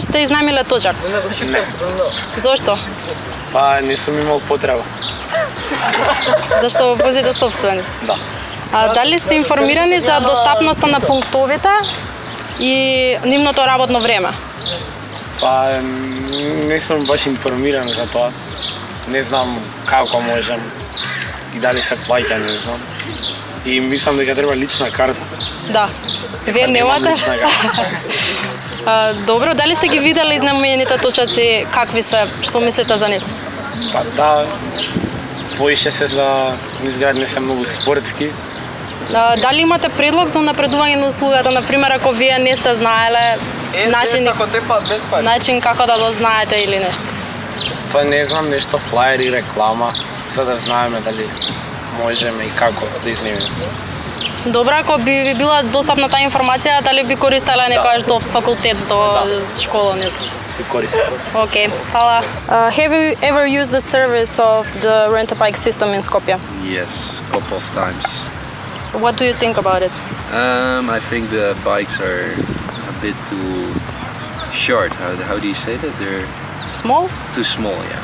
веднаш сте изнајмиле точак? Не. Зошто? Па не сум имал потреба. Зашто го возите собствени? Да. А дали сте информирани за достапноста на пунктовите и нивното работно време? Па не сум баш информиран за тоа. Не знам како можам и дали се плаќа, не знам. И мислам дека треба лична карта. Да. Вие немате? А, добро, дали сте ги видели знамените точаци, какви се, што мислите за нив? Па да, поише се за изглед не се многу спортски. А, дали имате предлог за напредување на услугата, на пример ако вие не сте знаеле начин, ако без пари. начин како да го знаете или нешто? Па не знам нешто флаери, реклама, за да знаеме дали можеме и како да изнимеме. Добро, ако би ви била достапна таа информација, дали би користеле некојаш до факултет, до школа, не знам. И користам. Okay, hvala. Uh, have you ever used the service of the rent-a-bike system in Skopje? Yes, a couple of times. What do you think about it? Um, I think the bikes are a bit too short. How, how do you say that? They're Small? too small, yeah.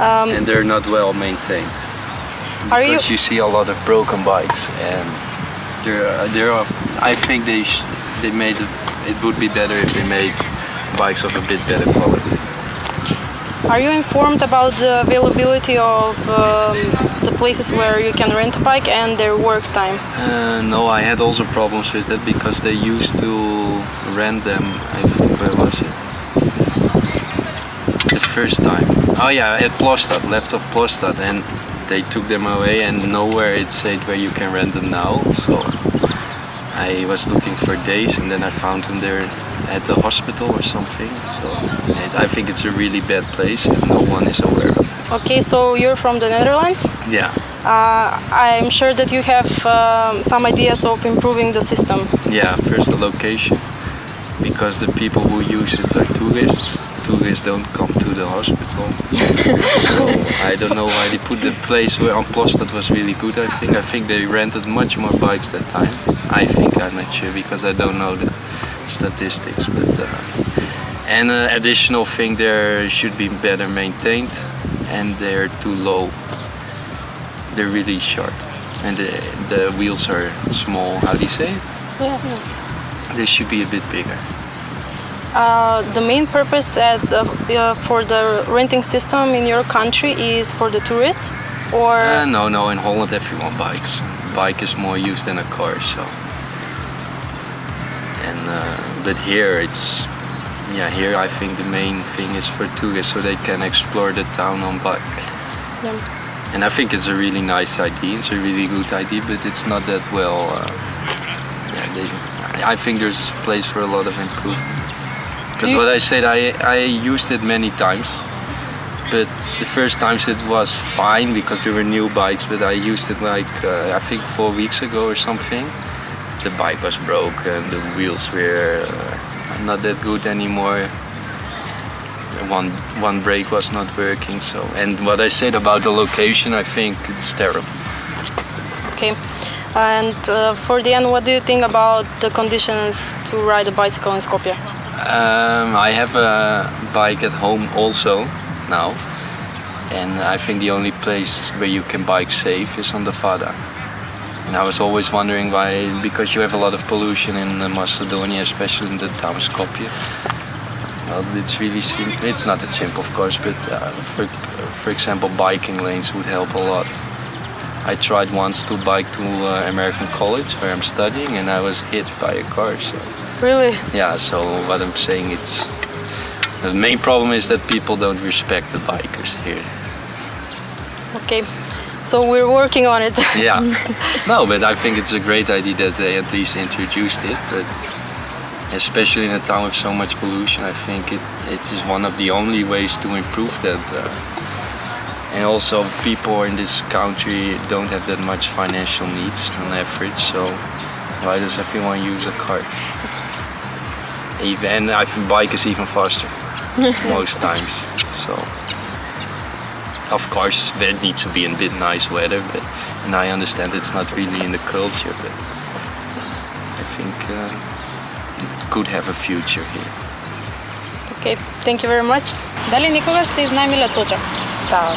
Um, And they're not well maintained. Are you- Because you see a lot of broken bikes, and there, are- there are. I think they sh- they made it. It would be better if they made bikes of a bit better quality. are you informed about the availability of um, the places where you can rent a bike and their work time? Uh, no, I had also problems with that because they used to rent them. I think where was it? The first time. Oh yeah, at Plostad, left of Plostad, and they took them away, and nowhere it said where you can rent them now. So I was looking for days, and then I found them there at the hospital or something. So it, I think it's a really bad place, and no one is aware of. it. Okay, so you're from the Netherlands. Yeah. Uh, I'm sure that you have um, some ideas of improving the system. Yeah, first the location, because the people who use it are tourists. Tourists don't come to the hospital, so I don't know why they put the place where on That was really good. I think I think they rented much more bikes that time. I think I'm not sure because I don't know the statistics, but uh, and an additional thing there should be better maintained, and they're too low. They're really short, and the, the wheels are small. How do you say it? Yeah. They should be a bit bigger. Uh, the main purpose the, uh, for the renting system in your country is for the tourists, or Uh, no, no, in Holland everyone bikes. Bike is more used than a car, so. And uh, but here it's, yeah, here I think the main thing is for tourists so they can explore the town on bike. Yeah. And I think it's a really nice idea. It's a really good idea, but it's not that well. Uh, yeah, they, I think there's place for a lot of improvement. Because what I said, I I used it many times, but the first times it was fine because there were new bikes. But I used it like uh, I think four weeks ago or something. The bike was broken. The wheels were uh, not that good anymore. One one brake was not working. So and what I said about the location, I think it's terrible. okay. And uh, for the end, what do you think about the conditions to ride a bicycle in Skopje? Um, I have a bike at home also now, and I think the only place where you can bike safe is on the Fada. And I was always wondering why, because you have a lot of pollution in uh, Macedonia, especially in the town Skopje. Well, it's really simple. It's not that simple, of course, but uh, for, for example, biking lanes would help a lot. I tried once to bike to uh, American College where I'm studying, and I was hit by a car. So Really? yeah, so what I'm saying it's the main problem is that people don't respect the bikers here. Okay. So we're working on it. Yeah. no, but I think it's a great idea that they at least introduced it, but especially in a town with so much pollution, I think it, it is one of the only ways to improve that. Uh, and also people in this country don't have that much financial needs on average, so why does everyone use a car? Even and I think bike is even faster most times. So of course it needs to be in a bit nice weather, but and I understand it's not really in the culture, but I think uh, it could have a future here. Okay, thank you very much. Дали некогаш сте изнајмиле точак? Да.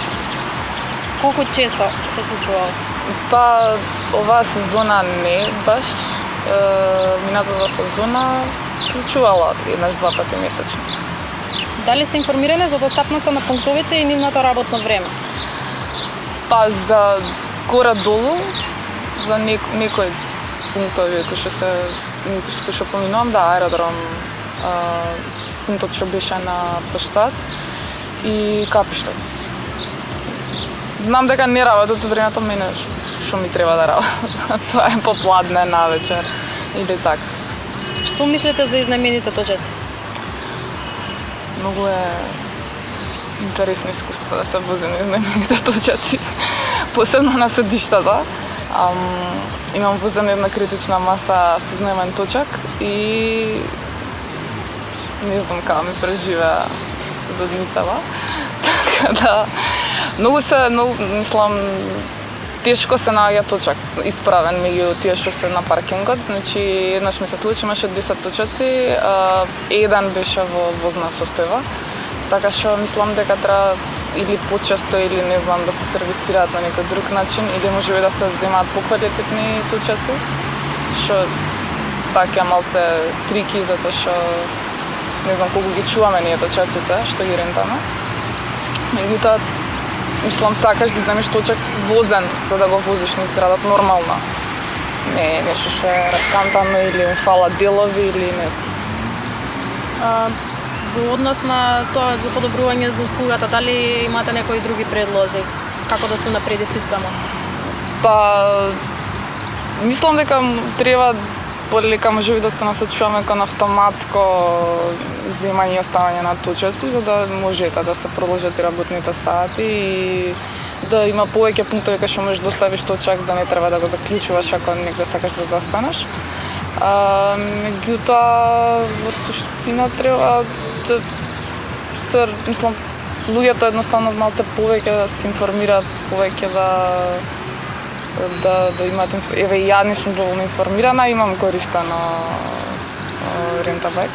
Колку често се случувало? Па оваа сезона не баш. Е, минатата сезона се случувала еднаш два пати месечно. Дали сте информирани за достапноста на пунктовите и нивното работно време? Па за горе долу за нек, некои пунктови кои што се кои што- поминувам, да, аеродром, а, пунктот што беше на Плоштад и Капиштац. Знам дека не работат времето мене што ми треба да работат. Тоа е попладне на вечер или така. Што мислите за изнајмените точаци? Многу е интересно искуство да се возим на изнемените точаци. Посебно на седиштата. Ам, имам возен една критична маса со знамен точак и не знам како ми преживеа задницава. Така да, многу се, многу, мислам, тешко се наоѓа точак исправен меѓу тие што се на паркингот. Значи, еднаш ми се случи, имаше 10 точаци, а, еден беше во возна состојба. Така што мислам дека треба или почесто или не знам да се сервисираат на некој друг начин или можеби да се земаат поквалитетни точаци. Што така малце трики затоа што не знам колку ги чуваме ние точаците што ги рентаме. Меѓутоа мислам сакаш да земеш точак возен за да го возиш низ градот нормално. Не е нешто што е раскантано или им фала делови или не. А, во однос на тоа за подобрување за услугата, дали имате некои други предлози? Како да се напреди системот? Па мислам дека треба полека можеби да се насочуваме кон автоматско земање и оставање на точаци за да можете да се продолжат и работните сати и да има повеќе пунктови кај што можеш да оставиш точак да не треба да го заклучуваш ако негде сакаш да застанеш. А, меѓутоа во суштина треба да се мислам луѓето едноставно малце повеќе да се информираат, повеќе да да да имаат инф- еве и ја не сум доволно информирана, имам користено рентабек.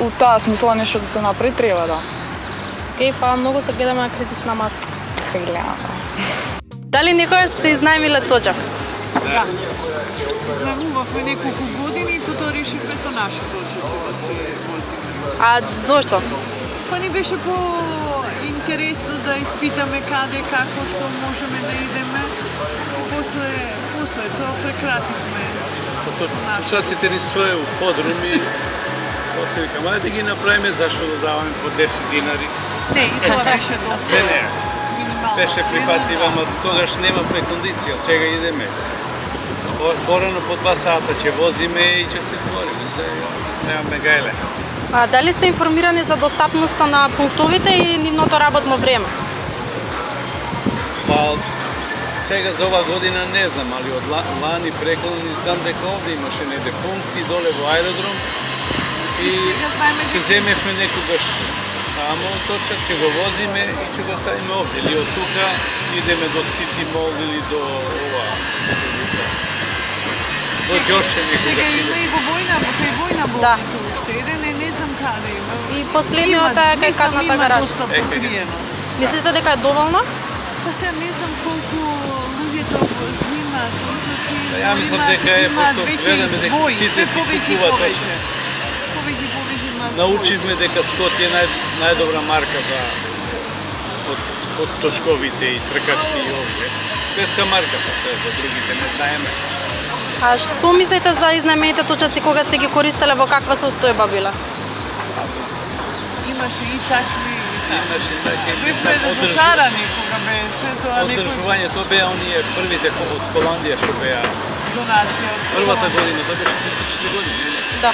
У таа смисла нешто да се направи треба да Океј, фала многу се гледаме на критична маса. се гледа. Дали некогаш сте изнајмиле точак? Знамувавме неколку години и потоа решивме со наши точици да се возиме. А зошто? Па ни беше по интересно да испитаме каде, како, што можеме да идеме. После, после тоа прекративме. Пушаците ни стоje у подруми, после викам, ајде да ги направиме, зашто да даваме по 10 динари. Не, и тоа беше доста Не, не, минимално. беше да. ама тогаш нема прекондиција, сега идеме. По- Порано по два сата ќе возиме и ќе се изгориме, сега немаме гајле. А дали сте информирани за достапноста на пунктовите и нивното работно време? Па, сега за ова година не знам, али од ла- лани преколни знам дека овде имаше неде пункти доле во аеродром и Сега знаеме ќе земевме некогаш тамо точак, ќе го возиме и ќе го ставиме овде. Или од тука идеме до City Mall или до ова. До Ѓорче Сега некогаш има идеме. и во војна, кај војна Да. болница уште еден, е, каде има. И последниот е кај мислам, кадната има гараж. доста Е, кај- покриеност. Мислите дека е доволно? Па сега не знам колку луѓето го взимаат. Па ја мислам дека е, веќе гледаме дека сите си купуваат. Повеќе повеќе. Научивме дека Скот е нај, најдобра марка за од, од точковите и тркачки и овие. Светска марка па се за другите не знаеме. А што мислите за изнајмените точаци кога сте ги користеле во каква состојба биле? Имаше и такви и такви. Имаше така Бевме разочарани кога беше тоа некој Одржување, тоа беа оние првите од Холандија што беа донација. од првата година, тоа беше 4 години. Да.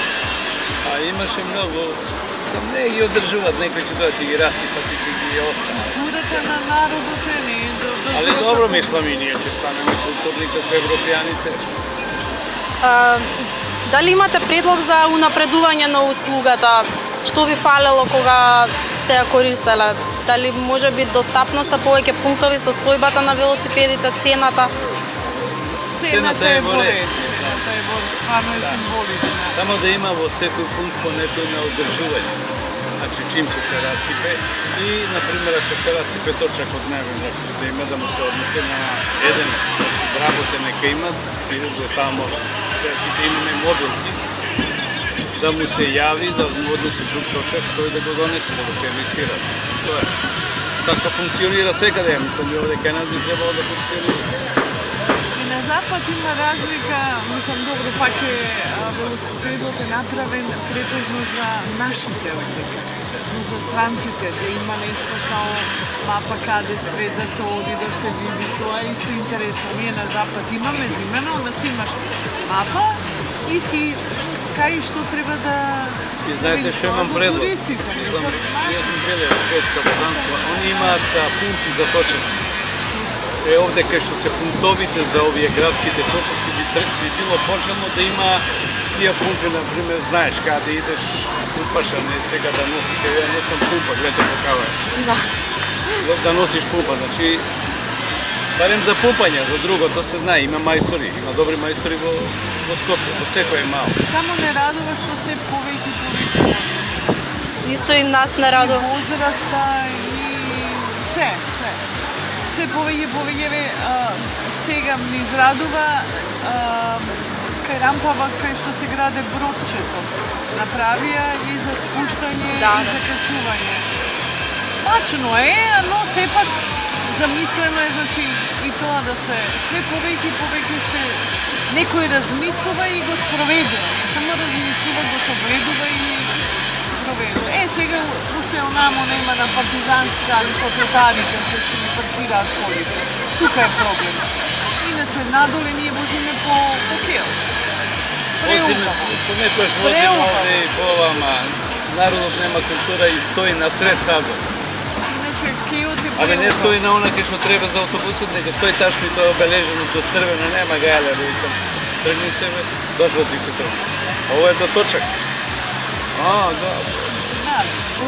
А имаше многу не ги одржуваат, некои ќе дојдат и ги расипат и ќе ги останат. Културата на народот е не до, до Али добро мислам и ние ќе станеме културни како европјаните. А, дали имате предлог за унапредување на услугата? Што ви фалело кога сте ја користеле? Дали може би достапноста, повеќе пунктови, состојбата на велосипедите, цената? Цената е во ред. Цената е во стварно е символична. Само да има во секој пункт по некој на одржување. значи чим ќе се расипе и, например, ако се расипе точак од него, значи да има да му се однесе на еден вработен нека има, прилежа тамо, значи да имаме модулки, да му се јави, да му однесе друг точак, тој да го донесе, да го сервисира. Тоа е. Така функционира секаде, мислам и овде кај нас би требало да функционира. И на запад има разлика, мислам добро пак е велосипедот е направен претежно за нашите овде. Но за странците да има нешто као мапа каде све да се оди, да се види, тоа е исто интересно. Ние на запад имаме зимено, но имаш мапа и си кај што треба да И знаете што имам предлог? Туристите, сум гледал Шведска, Данска, они имаат пункти за точак. Е, овде кај што се пунктовите за овие градските точаци би, би било почелно да има тие пункти, на пример, знаеш каде идеш, пумпаш, а не сега да носиш, ја носам пумпа, гледате какава е. Да. Да, носиш пумпа, значи Барем за пумпање, за другото се знае, има мајстори, има добри мајстори во, во Скопје, во секој мал. Само не радува што се повеќе повеќе Исто и нас не радува. возраста и се, се. Се повеќе повеќе сега ми израдува а, кај рампава кај што се граде бродчето. Направија и за спуштање Да, и да. за качување. Мачно е, но сепак замислено е значи и тоа да се се повеќе и повеќе се некој размислува и го спроведува. Не само размислува, го собледува и проведува. Е, сега уште онамо нема на партизанска или потротарите кои што ги паркираат колите. Тука е проблем. Иначе надоле ние возиме по, по кел. Преубаво. понекојаш возиме овде и по ама народот нема култура и стои на сред. Абе не стои на она кај што треба за автобусот, него стои тачно и тоа е обележено со црвено, нема гајле, да викам. Тргни се, дошло ти се тоа. Ово е за точак. А, да.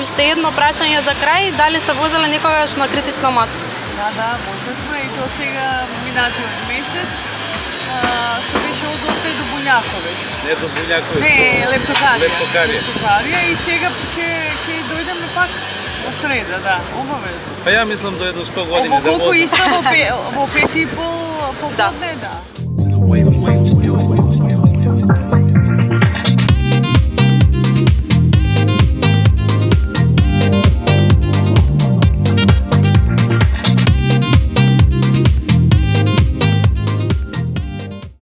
Уште едно прашање за крај, дали сте возеле некогаш на критична маса? Да, да, можевме и то сега минатиот месец. А, што беше од овде до Буњаковец. Не до Буњаковиќ. Не, Лептокарија. Лептокарија. Лептокарија и сега ќе ќе дојдеме пак во среда, да, обавезно. Па ја мислам до едно 100 години Ово да колку возам. исто во, пе, во пет и пол поподне, да. to